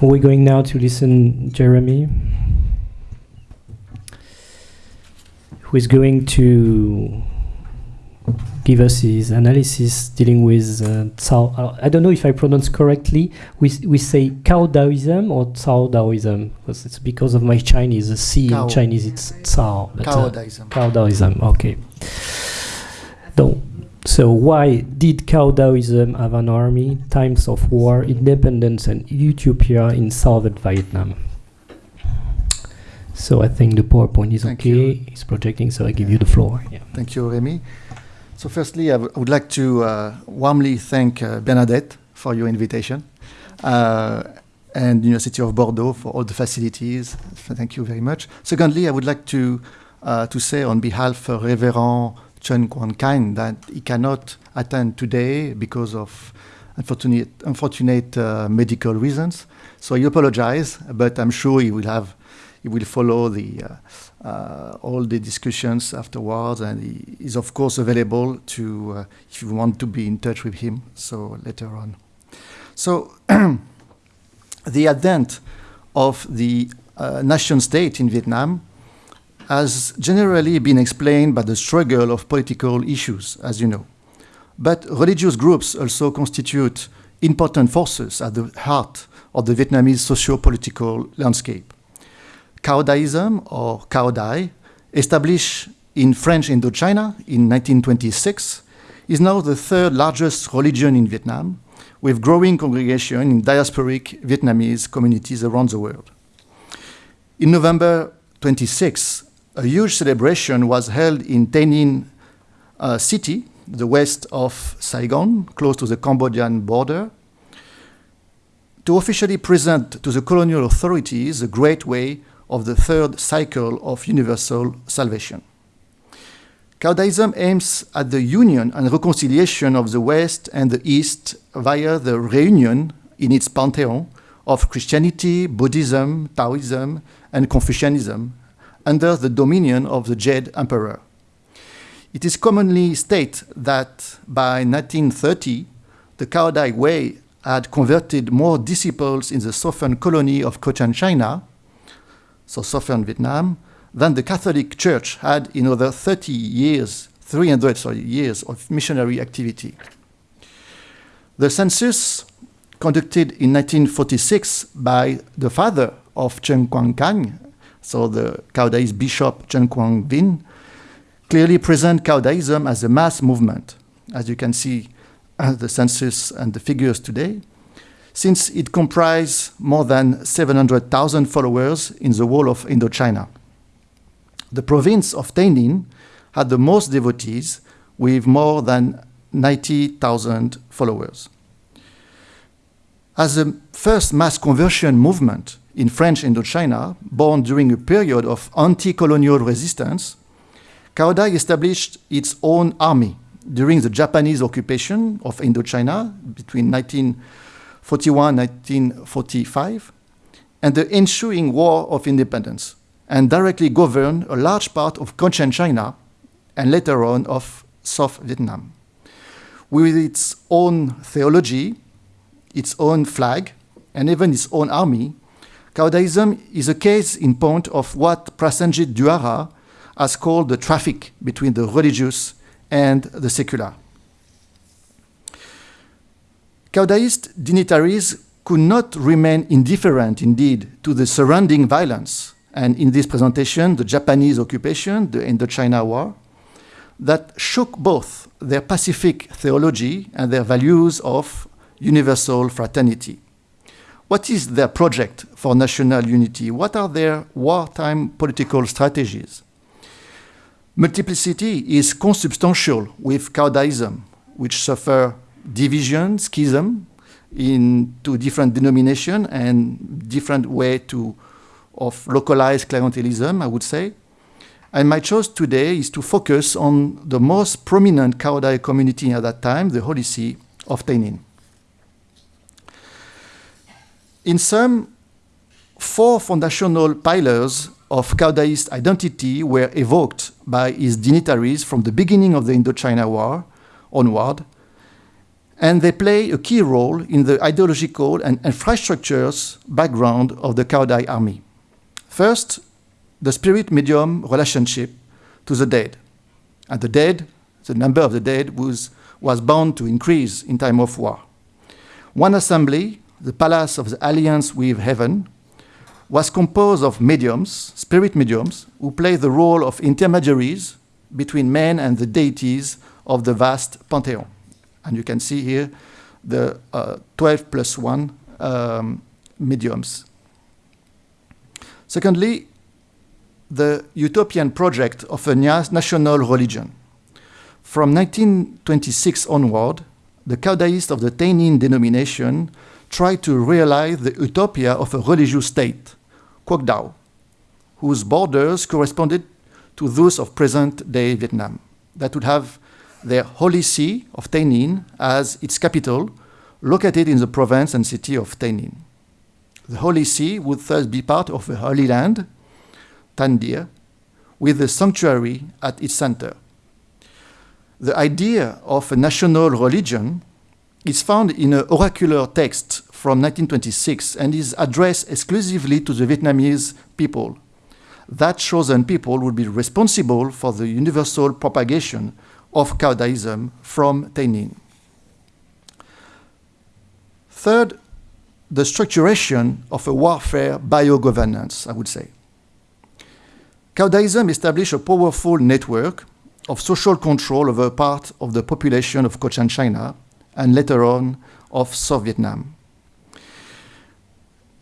We're going now to listen Jeremy, who is going to give us his analysis dealing with uh, Cao. uh, I don't know if I pronounce correctly. We, we say Cao Daoism or Cao Daoism because it's because of my Chinese. The C Cao. in Chinese it's Cao. uh, Taoism. Cao Daoism. Okay. So, so why did Cao Daoism have an army, times of war, independence, and utopia in southern Vietnam? So I think the PowerPoint is Thank okay. you. It's projecting, so I give you the floor. Yeah. Thank you, Remy. So firstly, I would like to uh, warmly thank uh, Bernadette for your invitation uh, and University of Bordeaux for all the facilities. Thank you very much. Secondly, I would like to uh, to say on behalf of Reverend Chen Kuan-Kain that he cannot attend today because of unfortunate, unfortunate uh, medical reasons. So I apologize, but I'm sure he will have he will follow the uh, uh, all the discussions afterwards, and he is of course available to uh, if you want to be in touch with him. So later on. So the advent of the uh, nation state in Vietnam has generally been explained by the struggle of political issues, as you know. But religious groups also constitute important forces at the heart of the Vietnamese socio-political landscape. Cao Daism or Cao Dai, established in French Indochina in 1926, is now the third largest religion in Vietnam, with growing congregation in diasporic Vietnamese communities around the world. In November 26, a huge celebration was held in Tay Ninh uh, city, the west of Saigon, close to the Cambodian border, to officially present to the colonial authorities the great way of the third cycle of universal salvation. Caodaism aims at the union and reconciliation of the West and the East via the reunion in its pantheon of Christianity, Buddhism, Taoism, and Confucianism under the dominion of the Jade Emperor. It is commonly stated that by 1930, the Cao Way had converted more disciples in the southern colony of Cochin China, so southern Vietnam, than the Catholic Church had in over 30 years, 300 sorry, years of missionary activity. The census conducted in 1946 by the father of Chen Kuang-Kang, so the Caodaist bishop Tran Quang Vinh, clearly present Caodaism as a mass movement, as you can see uh, the census and the figures today, since it comprised more than 700,000 followers in the whole of Indochina. The province of Tay Ninh had the most devotees with more than 90,000 followers. As a first mass conversion movement in French Indochina, born during a period of anti-colonial resistance, Cao Dai established its own army during the Japanese occupation of Indochina between 1941 1945 and the ensuing War of Independence, and directly governed a large part of Cochin China and later on of South Vietnam. With its own theology, its own flag, and even its own army, Caodaism is a case in point of what Prasenjit Duara has called the traffic between the religious and the secular. Caodaist dignitaries could not remain indifferent indeed to the surrounding violence, and in this presentation, the Japanese occupation, the Indochina War, that shook both their Pacific theology and their values of universal fraternity. What is their project for national unity? What are their wartime political strategies? Multiplicity is consubstantial with Caodaism, which suffer division, schism, into different denomination and different way to of localized clientelism, I would say. And my choice today is to focus on the most prominent Cao Dai community at that time, the Holy See of Tay Ninh. In sum, four foundational pillars of Caodaist identity were evoked by his dignitaries from the beginning of the Indochina War onward, and they play a key role in the ideological and infrastructures background of the Cao Dai army. First, the spirit medium relationship to the dead. And the dead, the number of the dead was, was bound to increase in time of war. One assembly, the Palace of the Alliance with Heaven, was composed of mediums, spirit mediums, who play the role of intermediaries between men and the deities of the vast pantheon. And you can see here the uh, 12 plus 1 um, mediums. Secondly, the utopian project of a national religion. From 1926 onward, the Caodaists of the Tay Ninh denomination tried to realize the utopia of a religious state, Quoc whose borders corresponded to those of present-day Vietnam, that would have their holy see of Tay Ninh as its capital, located in the province and city of Tay Ninh. The holy see would thus be part of the Holy Land, Tan Địa, with the sanctuary at its center. The idea of a national religion is found in an oracular text from 1926 and is addressed exclusively to the Vietnamese people. That chosen people would be responsible for the universal propagation of Cao Daism from Tay Ninh. Third, the structuration of a warfare biogovernance, I would say. Cao Daism established a powerful network of social control over part of the population of Cochin China and later on of South Vietnam.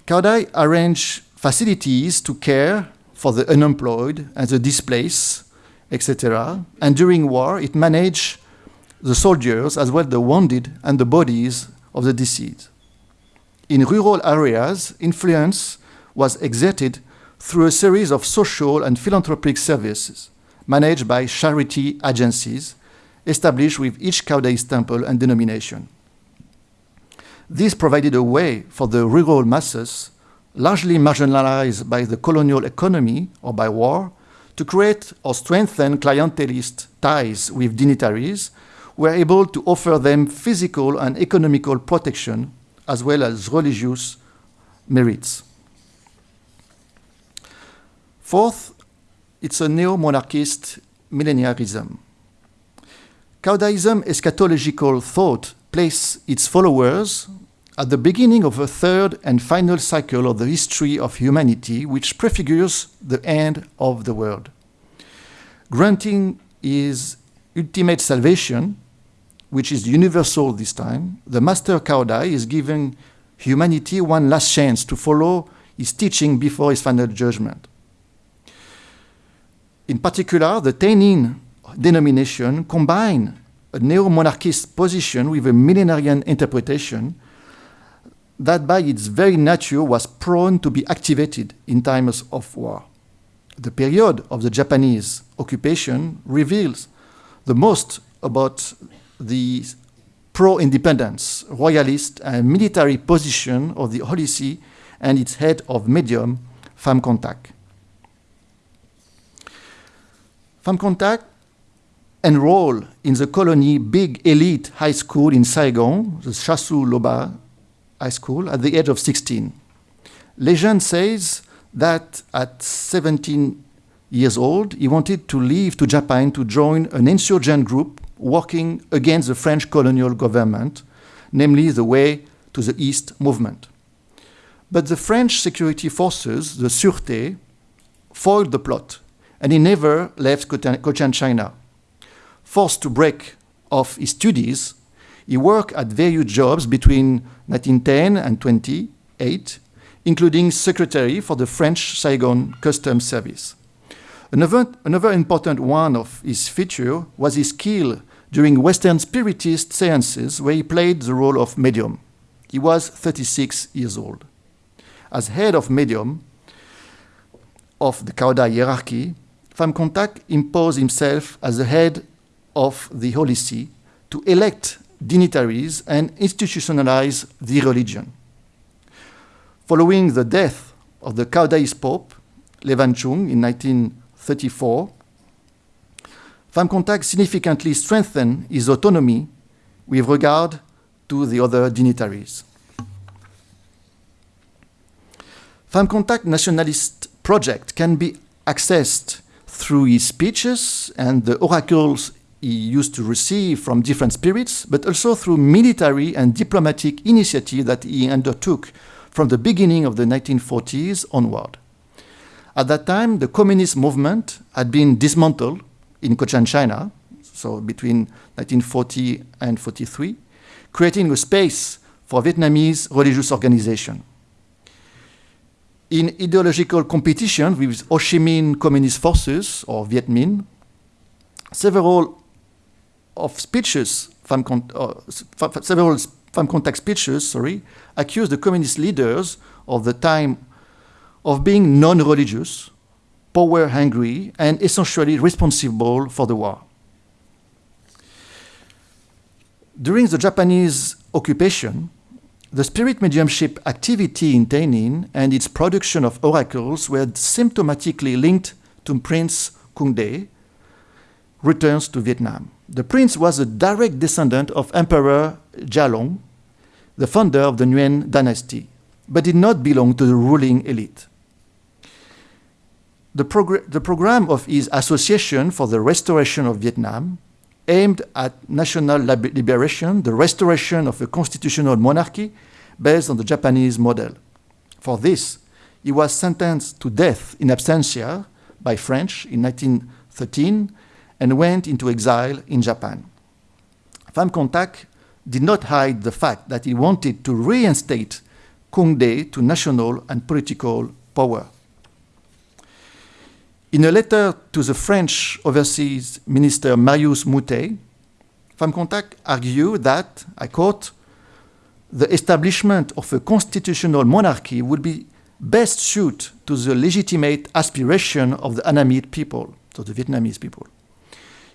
Cao arranged facilities to care for the unemployed and the displaced, etc. And during war, it managed the soldiers as well as the wounded and the bodies of the deceased. In rural areas, influence was exerted through a series of social and philanthropic services managed by charity agencies established with each Cao temple and denomination. This provided a way for the rural masses, largely marginalized by the colonial economy or by war, to create or strengthen clientelist ties with dignitaries were able to offer them physical and economical protection as well as religious merits. Fourth, it's a neo-monarchist millenarianism. Caodaism eschatological thought place its followers at the beginning of a third and final cycle of the history of humanity, which prefigures the end of the world. Granting his ultimate salvation, which is universal this time, the Master Cao Dai is giving humanity one last chance to follow his teaching before his final judgment. In particular, the Tay Ninh denomination combine a neo-monarchist position with a millenarian interpretation that by its very nature was prone to be activated in times of war. The period of the Japanese occupation reveals the most about the pro-independence, royalist and military position of the Holy See and its head of medium, Pham Cong Tac. Pham Enrolled in the colony big elite high school in Saigon, the Chasseloup-Laubat High School, at the age of 16. Legend says that at 17 years old, he wanted to leave to Japan to join an insurgent group working against the French colonial government, namely the Way to the East movement. But the French security forces, the Sûreté, foiled the plot, and he never left Cochin China. Forced to break off his studies, he worked at various jobs between 1910 and 28, including secretary for the French Saigon Customs Service. Another, another important one of his feature was his skill during Western Spiritist seances, where he played the role of medium. He was 36 years old. As head of medium of the Cao hierarchy, Pham Cong Tac imposed himself as the head of the Holy See to elect dignitaries and institutionalize the religion. Following the death of the Cao Dai's Pope, Le Van Trung, in 1934, Pham Cong Tac significantly strengthened his autonomy with regard to the other dignitaries. Pham Cong Tac nationalist project can be accessed through his speeches and the oracles he used to receive from different spirits, but also through military and diplomatic initiative that he undertook from the beginning of the 1940s onward. At that time, the communist movement had been dismantled in Cochin, China, so between 1940 and 43, creating a space for Vietnamese religious organization. In ideological competition with Ho Chi Minh Communist Forces, or Viet Minh, several of speeches, uh, several Pham Cong Tac speeches, sorry, accused the communist leaders of the time of being non-religious, power-hungry, and essentially responsible for the war. During the Japanese occupation, the spirit mediumship activity in Tay Ninh and its production of oracles were symptomatically linked to Prince Cuong De returns to Vietnam. The prince was a direct descendant of Emperor Long, the founder of the Nguyen dynasty, but did not belong to the ruling elite. The, progr the program of his Association for the Restoration of Vietnam aimed at national liberation, the restoration of a constitutional monarchy based on the Japanese model. For this, he was sentenced to death in absentia by French in 1913 and went into exile in Japan. Pham Cong Tac did not hide the fact that he wanted to reinstate Cuong De to national and political power. In a letter to the French Overseas Minister Marius Moutet, Pham Cong Tac argued that, I quote, the establishment of a constitutional monarchy would be best suited to the legitimate aspiration of the Annamite people, so the Vietnamese people.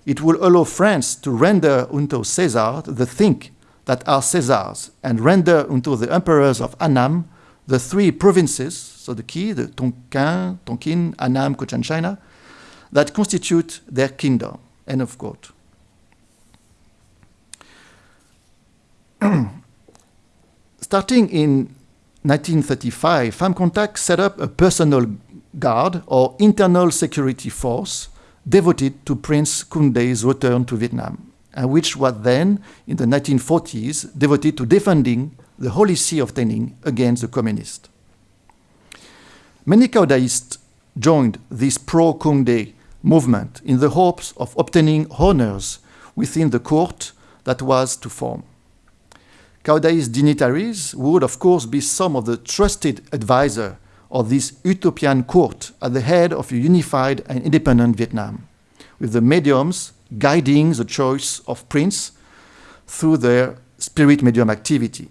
It will allow France to render unto Caesar the thing that are Caesars, and render unto the emperors of Annam the three provinces, so the key, the Tonkin, Tonkin, Annam, Cochin China, that constitute their kingdom. End of quote. Starting in 1935, Pham Cong Tac set up a personal guard or internal security force devoted to Prince Cuong De's return to Vietnam and which was then, in the 1940s, devoted to defending the Holy See of Tay Ninh against the communists. Many Caodaists joined this pro-Cuong De movement in the hopes of obtaining honors within the court that was to form. Cao Dai's dignitaries would, of course, be some of the trusted advisor of this utopian court at the head of a unified and independent Vietnam, with the mediums guiding the choice of prince through their spirit medium activity.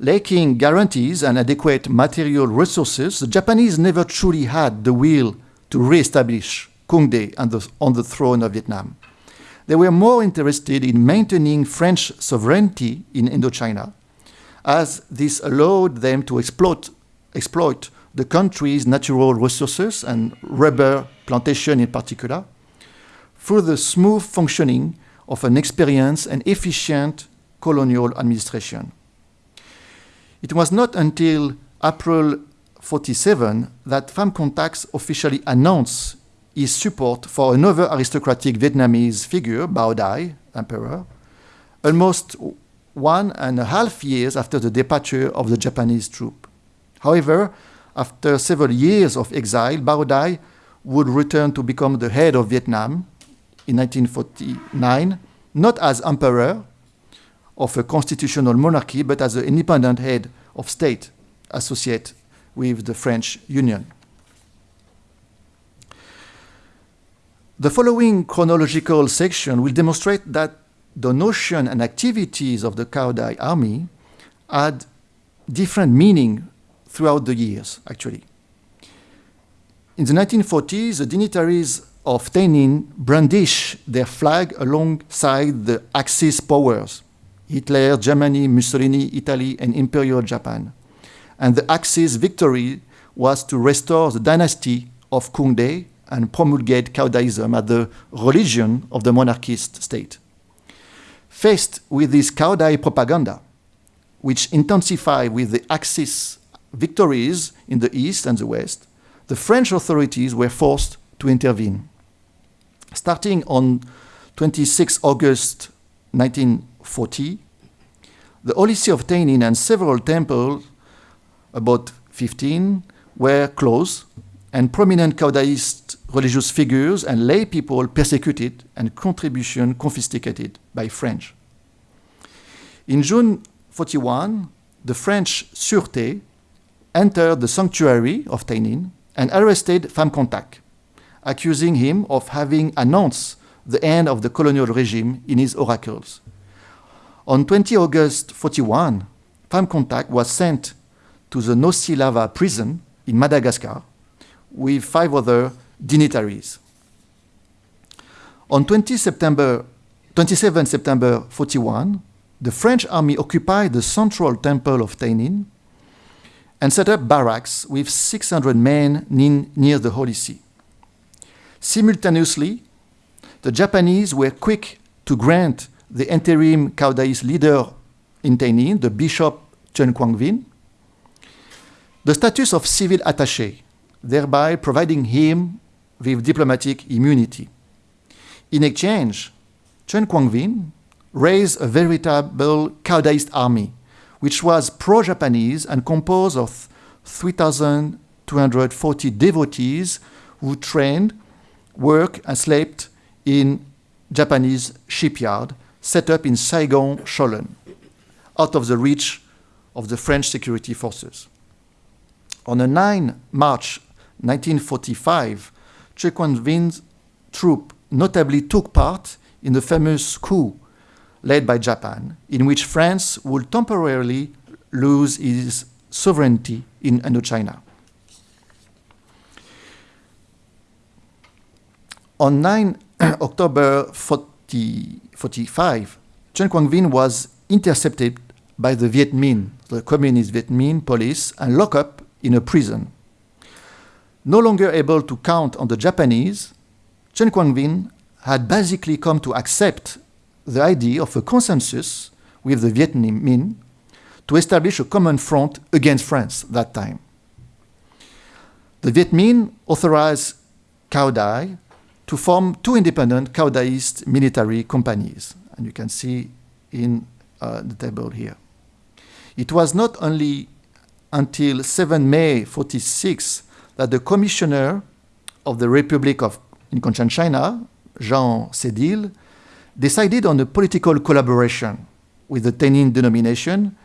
Lacking guarantees and adequate material resources, the Japanese never truly had the will to re-establish Cuong De on the, on the throne of Vietnam. They were more interested in maintaining French sovereignty in Indochina, as this allowed them to exploit, exploit the country's natural resources and rubber plantation in particular, through the smooth functioning of an experienced and efficient colonial administration. It was not until April 47 that Pham Cong Tacs officially announced his support for another aristocratic Vietnamese figure, Bao Dai, emperor, almost one and a half years after the departure of the Japanese troop. However, after several years of exile, Bao Dai would return to become the head of Vietnam in 1949, not as emperor of a constitutional monarchy, but as an independent head of state associated with the French Union. The following chronological section will demonstrate that the notion and activities of the Cao Dai army had different meaning throughout the years, actually. In the 1940s, the dignitaries of Tay Ninh brandish their flag alongside the Axis powers Hitler, Germany, Mussolini, Italy, and Imperial Japan. And the Axis victory was to restore the dynasty of Cuong De and promulgate Caodaism as the religion of the monarchist state. Faced with this Cao propaganda, which intensified with the Axis victories in the east and the west, the French authorities were forced to intervene. Starting on 26 August 1940, the Holy See of Tay Ninh and several temples, about 15, were closed, and prominent Caodaist religious figures and lay people persecuted and contribution confiscated by French. In June 41, the French Sûreté entered the sanctuary of Tay Ninh and arrested Pham accusing him of having announced the end of the colonial regime in his oracles. On 20 August 41, Pham was sent to the Nosy Lava prison in Madagascar with five other dignitaries. On 20 September, 27 September 41, the French army occupied the central temple of Tay Ninh and set up barracks with 600 men near the Holy See. Simultaneously, the Japanese were quick to grant the interim Caodaist leader in Tay Ninh, the Bishop Tran Quang Vinh, the status of civil attaché, thereby providing him with diplomatic immunity. In exchange, Tran Quang Vinh raised a veritable Caodaist army, which was pro-Japanese and composed of 3,240 devotees who trained, worked, and slept in Japanese shipyard set up in Saigon, Cholon, out of the reach of the French security forces. On the 9 March 1945, Tran Quang Vinh's troop notably took part in the famous coup led by Japan, in which France would temporarily lose its sovereignty in Indochina. On 9 October 40, 45, Tran Quang Vinh was intercepted by the Viet Minh, the communist Viet Minh police, and locked up in a prison. No longer able to count on the Japanese, Tran Quang Vinh had basically come to accept the idea of a consensus with the Viet Minh to establish a common front against France that time. The Viet Minh authorized Cao Dai to form two independent Caodaist military companies, and you can see in uh, the table here. It was not only until 7 May 46 that the commissioner of the Republic of in China, Jean Cédile, decided on a political collaboration with the Tay Ninh denomination,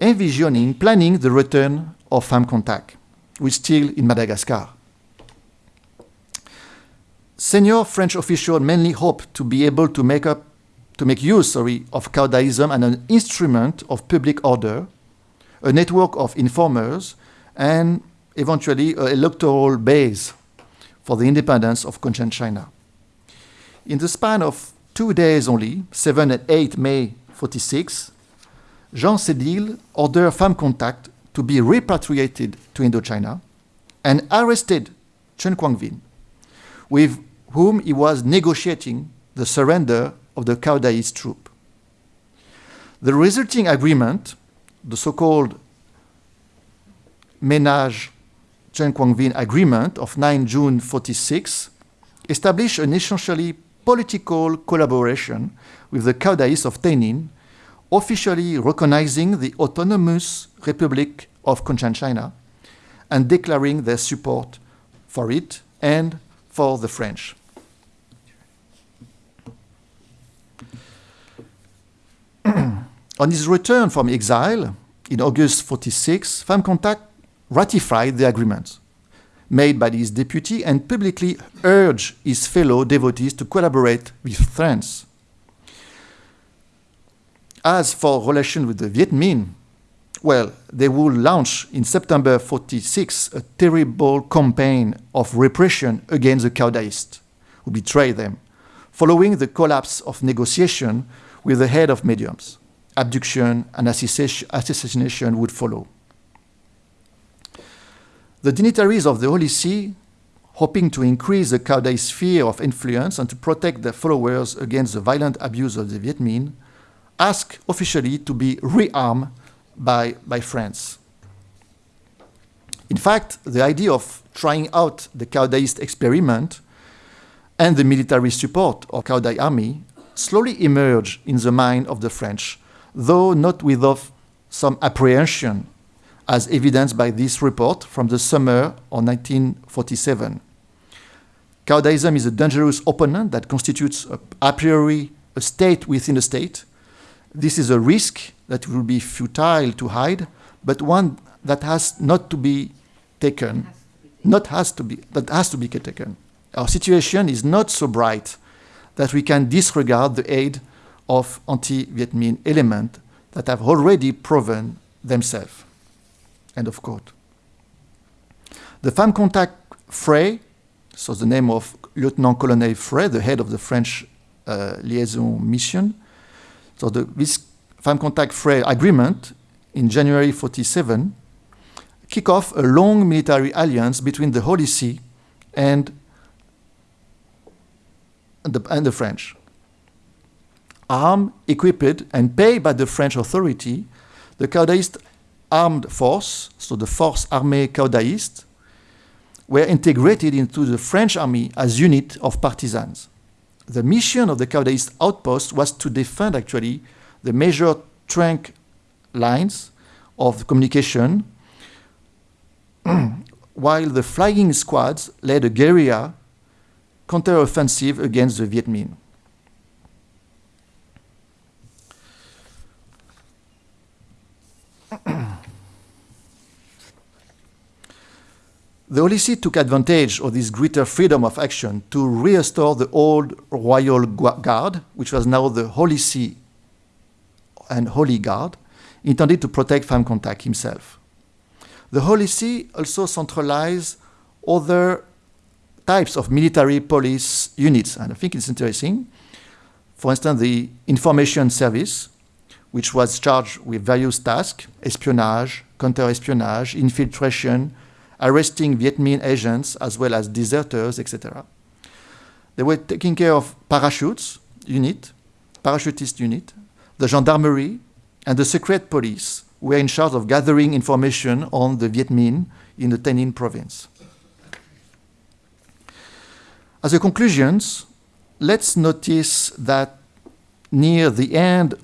envisioning, planning the return of Pham Cong Tac, which still in Madagascar. Senior French officials mainly hoped to be able to make up to make use sorry, of Caodaism and an instrument of public order, a network of informers, and eventually an electoral base for the independence of Cochinchina. In the span of two days only, 7 and 8 May 46, Jean Cédile ordered Pham Cong Tac to be repatriated to Indochina and arrested Tran Quang Vinh, with whom he was negotiating the surrender of the Caodaist troop. The resulting agreement, the so-called Ménage Tran Quang Vinh Agreement of 9 June 46, established an essentially political collaboration with the Caodaists of Tay Ninh, officially recognizing the autonomous Republic of Cochinchina and declaring their support for it and for the French. On his return from exile in August 46, Pham Cong Tac ratified the agreement made by his deputy and publicly urged his fellow devotees to collaborate with France. As for relations with the Viet Minh, well, they will launch in September 46 a terrible campaign of repression against the Caodaists who betrayed them, following the collapse of negotiation with the head of mediums. Abduction and assassination would follow. The dignitaries of the Holy See hoping to increase the Cao Dai sphere of influence and to protect their followers against the violent abuse of the Viet Minh, asked officially to be rearmed by, by France. In fact, the idea of trying out the Cao Daist experiment and the military support of Cao Dai army slowly emerged in the mind of the French, though not without some apprehension, as evidenced by this report from the summer of 1947. Cao is a dangerous opponent that constitutes a, a priori a state within a state. This is a risk that will be futile to hide, but one that has not to be taken, not has to be, that has to be taken. Our situation is not so bright that we can disregard the aid of anti-Vietnamese elements that have already proven themselves. End of quote. The Pham Cong Tac Frey, so the name of Lieutenant Colonel Frey, the head of the French uh, liaison mission. So the, this Pham Cong Tac Frey agreement in January 47 kick off a long military alliance between the Holy See and the, and the French. Armed, equipped, and paid by the French authority, the Caodaist armed force, so the Force Armée Caodaiste, were integrated into the French army as unit of partisans. The mission of the Caodaist outpost was to defend actually the major trunk lines of communication while the flying squads led a guerrilla counteroffensive against the Viet Minh. The Holy See took advantage of this greater freedom of action to restore the old royal guard, which was now the Holy See and Holy Guard, intended to protect Pham Cong Tac himself. The Holy See also centralized other types of military police units, and I think it's interesting. For instance, the Information Service, which was charged with various tasks espionage, counter-espionage, infiltration, arresting Vietnamese agents as well as deserters, etc. They were taking care of parachutes unit, parachutist unit, the gendarmerie, and the secret police were in charge of gathering information on the Viet Minh in the Tay Ninh province. As a conclusion, let's notice that near the end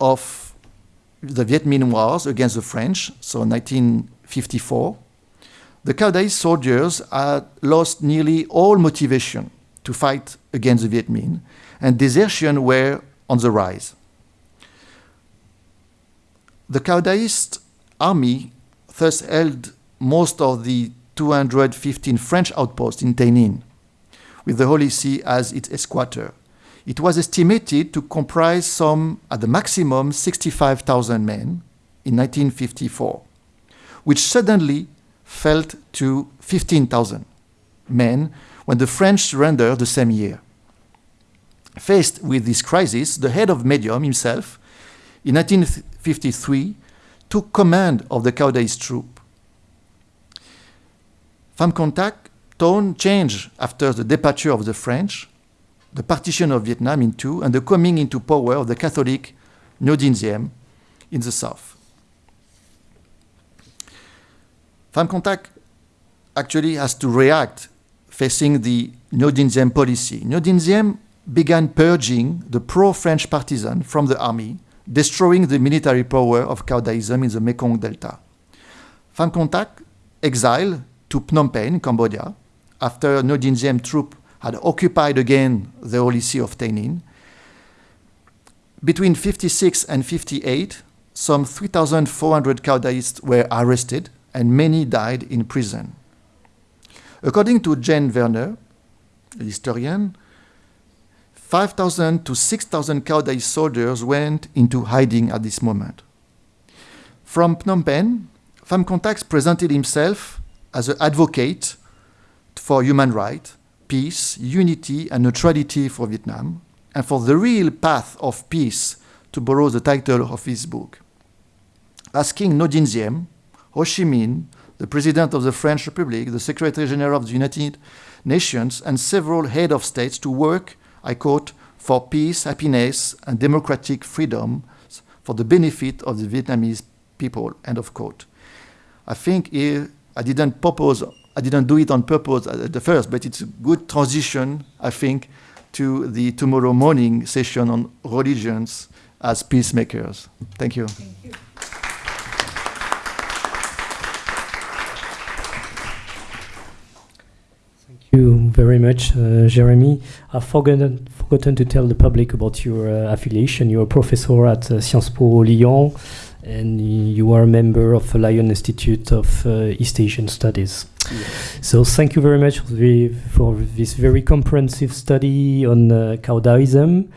of the Viet Minh Wars against the French, so 1954, the Cao Dai soldiers had lost nearly all motivation to fight against the Viet Minh, and desertion were on the rise. The Cao Daist army thus held most of the 215 French outposts in Tay Ninh, with the Holy See as its headquarters. It was estimated to comprise some, at the maximum, 65,000 men in 1954, which suddenly fell to 15,000 men when the French surrendered the same year. Faced with this crisis, the head of Medium himself, in 1953, took command of the Cao Dai's troop. Pham Cong Tac tone changed after the departure of the French, the partition of Vietnam in two, and the coming into power of the Catholic Diem in the south. Pham Cong Tac actually has to react facing the Dinh policy. Dinh began purging the pro-French partisan from the army, destroying the military power of Cao Daism in the Mekong Delta. Pham Cong Tac exiled to Phnom Penh, Cambodia, after Ngo Dinh Diem troop had occupied again the Holy See of Tay Ninh. Between 56 and 58, some 3,400 Cao Daists were arrested and many died in prison. According to Jayne Werner, a historian, 5,000 to 6,000 Cao Dai soldiers went into hiding at this moment. From Phnom Penh, Pham Cong Tacs presented himself as an advocate for human rights, peace, unity, and neutrality for Vietnam, and for the real path of peace, to borrow the title of his book. Asking Ngo Dinh Diem, Ho Chi Minh, the President of the French Republic, the Secretary General of the United Nations, and several head of states to work, I quote, for peace, happiness, and democratic freedom for the benefit of the Vietnamese people, end of quote. I think here I didn't propose, I didn't do it on purpose at the first, but it's a good transition, I think, to the tomorrow morning session on religions as peacemakers. Thank you. Thank you. you very much, uh, Jeremy. I've forgotten, forgotten to tell the public about your uh, affiliation. You're a professor at uh, Sciences Po Lyon, and you are a member of the Lyon Institute of uh, East Asian Studies. So thank you very much for, the, for, this very comprehensive study on uh, Taoism.